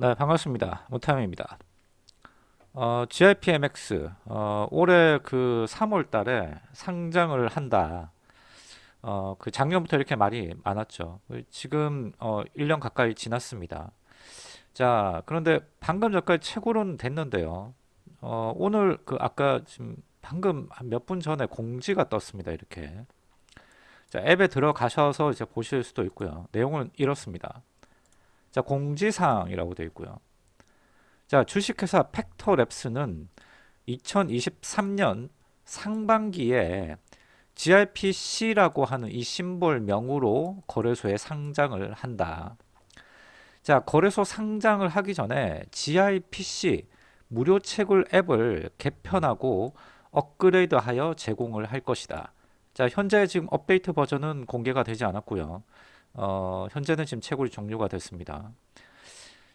네 반갑습니다. 무타임입니다. 어, GIPMX 어, 올해 그 3월 달에 상장을 한다. 어, 그 작년부터 이렇게 말이 많았죠. 지금 어, 1년 가까이 지났습니다. 자 그런데 방금 전까지 최고로는 됐는데요. 어, 오늘 그 아까 지금 방금 몇 분 전에 공지가 떴습니다 이렇게. 자 앱에 들어가셔서 이제 보실 수도 있고요. 내용은 이렇습니다 자 공지사항이라고 되어 있고요. 자 주식회사 팩터랩스는 2023년 상반기에 GRPC라고 하는 이 심볼 명으로 거래소에 상장을 한다. 자 거래소 상장을 하기 전에 GRPC 무료 채굴 앱을 개편하고 업그레이드하여 제공을 할 것이다. 자 현재 지금 업데이트 버전은 공개가 되지 않았고요 어, 현재는 지금 채굴이 종료가 됐습니다.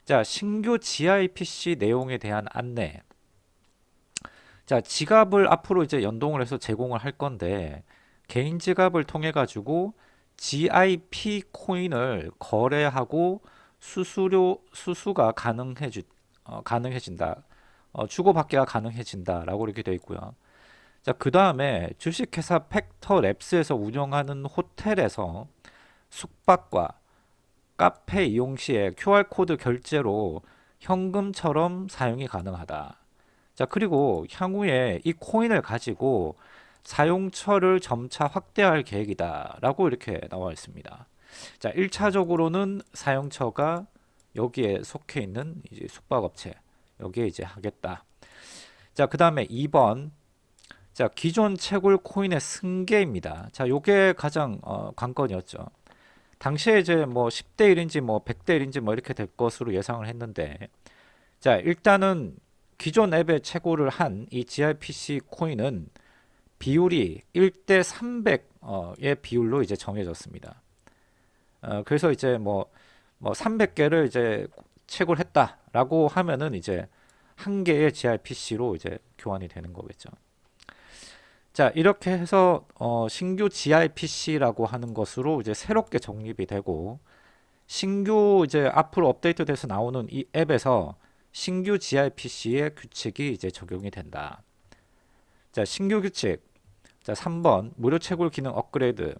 자, 신규 GIPC 내용에 대한 안내. 자, 지갑을 앞으로 이제 연동을 해서 제공을 할 건데 개인 지갑을 통해 가지고 GIP 코인을 거래하고 수수료 수수가 가능해지 어, 가능해진다. 어, 주고받기가 가능해진다라고 이렇게 되어 있고요. 자, 그 다음에 주식회사 팩터 랩스에서 운영하는 호텔에서 숙박과 카페 이용 시에 QR코드 결제로 현금처럼 사용이 가능하다. 자 그리고 향후에 이 코인을 가지고 사용처를 점차 확대할 계획이다 라고 이렇게 나와 있습니다. 자 1차적으로는 사용처가 여기에 속해 있는 이제 숙박업체 여기에 이제 하겠다. 자그 다음에 2번. 자 기존 채굴 코인의 승계입니다. 자 요게 가장 어, 관건이었죠 당시에 이제 뭐 10대 1인지 뭐 100대 1인지 뭐 이렇게 될 것으로 예상을 했는데 자 일단은 기존 앱에 최고를 한 이 GRPC 코인은 비율이 1대 300의 비율로 이제 정해졌습니다. 어, 그래서 이제 뭐, 뭐 300개를 이제 채굴 했다라고 하면은 이제 한 개의 GRPC로 이제 교환이 되는 거겠죠. 자 이렇게 해서 어, 신규 GIPC라고 하는 것으로 이제 새롭게 정립이 되고 신규 이제 앞으로 업데이트 돼서 나오는 이 앱에서 신규 GIPC의 규칙이 이제 적용이 된다. 자 신규 규칙 자 3번 무료 채굴 기능 업그레이드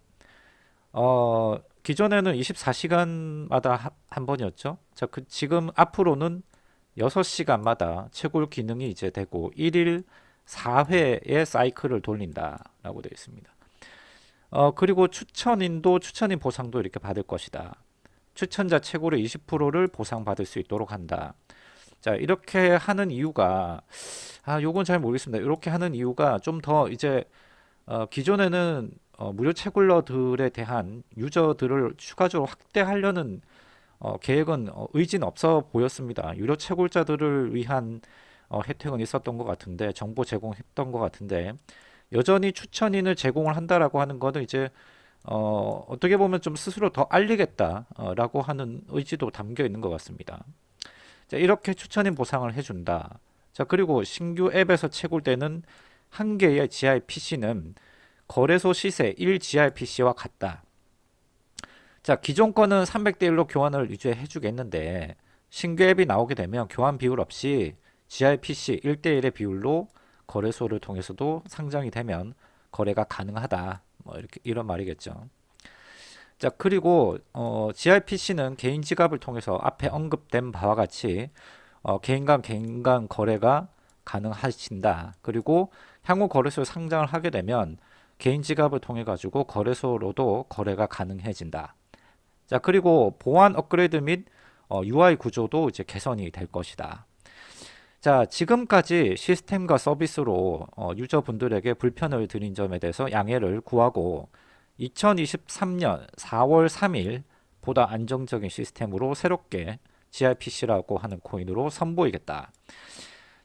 어, 기존에는 24시간마다 하, 한 번이었죠. 자, 그 지금 앞으로는 6시간마다 채굴 기능이 이제 되고 1일 4회의 사이클을 돌린다 라고 되어 있습니다. 어, 그리고 추천인도 추천인 보상도 이렇게 받을 것이다. 추천자 최고로 20%를 보상받을 수 있도록 한다. 자 이렇게 하는 이유가 아 요건 잘 모르겠습니다. 이렇게 하는 이유가 좀 더 이제 어, 기존에는 어, 무료 채굴러들에 대한 유저들을 추가적으로 확대하려는 어, 계획은 어, 의지는 없어 보였습니다. 유료 채굴자들을 위한 어, 혜택은 있었던 것 같은데 정보 제공했던 것 같은데 여전히 추천인을 제공을 한다라고 하는 거는 이제 어, 어떻게 보면 좀 스스로 더 알리겠다라고 하는 의지도 담겨 있는 것 같습니다. 자, 이렇게 추천인 보상을 해준다. 자 그리고 신규 앱에서 채굴되는 한 개의 GIPC는 거래소 시세 1 GIPC와 같다. 자 기존 거는 300대 1로 교환을 유지해 주겠는데 신규 앱이 나오게 되면 교환 비율 없이 GIPC 1대1의 비율로 거래소를 통해서도 상장이 되면 거래가 가능하다. 뭐 이렇게 이런 말이겠죠. 자 그리고 어, GIPC는 개인 지갑을 통해서 앞에 언급된 바와 같이 어, 개인 간 개인 간 거래가 가능하신다. 그리고 향후 거래소에 상장을 하게 되면 개인 지갑을 통해 가지고 거래소로도 거래가 가능해진다. 자 그리고 보안 업그레이드 및 어, UI 구조도 이제 개선이 될 것이다. 자 지금까지 시스템과 서비스로 어, 유저분들에게 불편을 드린 점에 대해서 양해를 구하고 2023년 4월 3일 보다 안정적인 시스템으로 새롭게 GRPC라고 하는 코인으로 선보이겠다.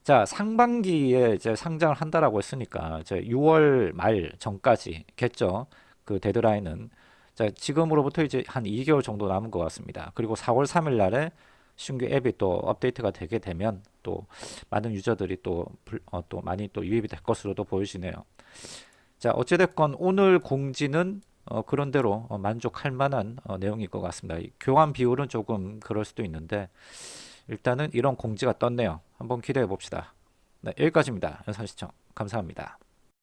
자 상반기에 이제 상장을 한다라고 했으니까 이제 6월 말 전까지겠죠. 그 데드라인은 자 지금으로부터 이제 한 2개월 정도 남은 것 같습니다. 그리고 4월 3일 날에 신규 앱이 또 업데이트가 되게 되면 또 많은 유저들이 또, 어, 또 많이 또 유입이 될 것으로도 보여지네요. 자 어찌됐건 오늘 공지는 어, 그런대로 어, 만족할 만한 어, 내용일 것 같습니다. 교환 비율은 조금 그럴 수도 있는데 일단은 이런 공지가 떴네요. 한번 기대해 봅시다. 네, 여기까지입니다. 영상 시청 감사합니다.